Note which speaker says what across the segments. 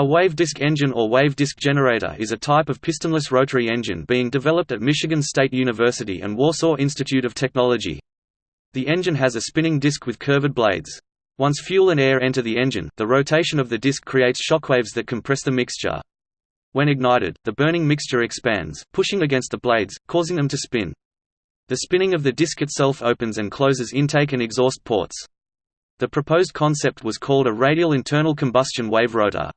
Speaker 1: A wave disk engine or wave disk generator is a type of pistonless rotary engine being developed at Michigan State University and Warsaw Institute of Technology. The engine has a spinning disk with curved blades. Once fuel and air enter the engine, the rotation of the disk creates shockwaves that compress the mixture. When ignited, the burning mixture expands, pushing against the blades, causing them to spin. The spinning of the disk itself opens and closes intake and exhaust ports. The proposed concept was called a radial internal combustion wave rotor.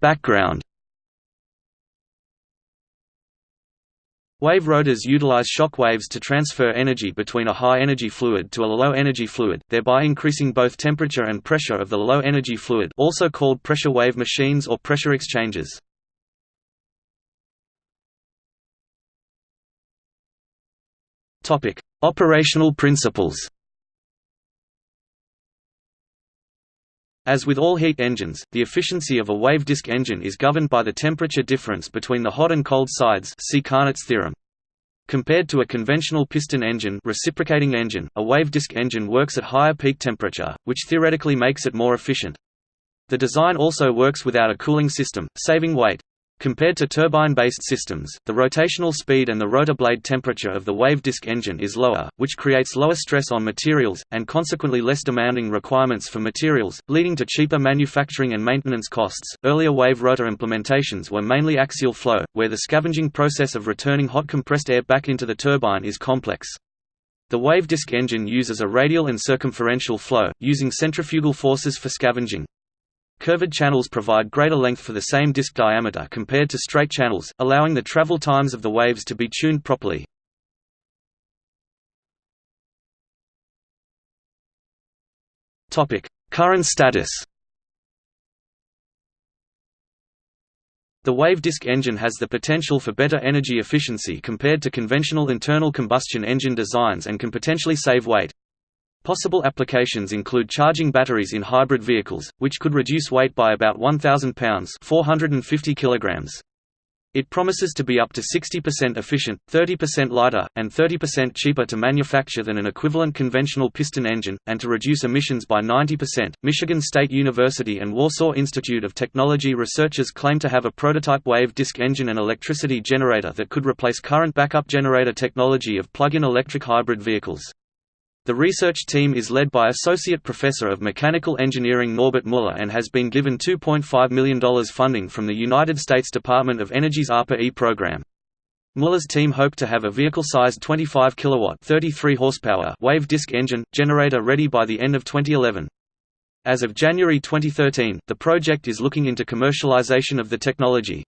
Speaker 1: Background Wave rotors utilize shock waves to transfer energy between a high-energy fluid to a low-energy fluid, thereby increasing both temperature and pressure of the low-energy fluid also called pressure wave machines or pressure exchangers. Operational principles As with all heat engines, the efficiency of a wave disk engine is governed by the temperature difference between the hot and cold sides see Carnot's theorem. Compared to a conventional piston engine reciprocating engine, a wave disk engine works at higher peak temperature, which theoretically makes it more efficient. The design also works without a cooling system, saving weight. Compared to turbine-based systems, the rotational speed and the rotor blade temperature of the wave disk engine is lower, which creates lower stress on materials, and consequently less demanding requirements for materials, leading to cheaper manufacturing and maintenance costs. Earlier wave rotor implementations were mainly axial flow, where the scavenging process of returning hot compressed air back into the turbine is complex. The wave disk engine uses a radial and circumferential flow, using centrifugal forces for scavenging. Curved channels provide greater length for the same disk diameter compared to straight channels, allowing the travel times of the waves to be tuned properly. Current status The wave disk engine has the potential for better energy efficiency compared to conventional internal combustion engine designs and can potentially save weight. Possible applications include charging batteries in hybrid vehicles, which could reduce weight by about 1,000 pounds 450 kilograms. It promises to be up to 60% efficient, 30% lighter, and 30% cheaper to manufacture than an equivalent conventional piston engine, and to reduce emissions by 90%. Michigan State University and Warsaw Institute of Technology researchers claim to have a prototype wave disk engine and electricity generator that could replace current backup generator technology of plug in electric hybrid vehicles. The research team is led by Associate Professor of Mechanical Engineering Norbert Muller and has been given $2.5 million funding from the United States Department of Energy's ARPA-E program. Muller's team hope to have a vehicle-sized 25 kilowatt 33 horsepower wave disk engine, generator ready by the end of 2011. As of January 2013, the project is looking into commercialization of the technology.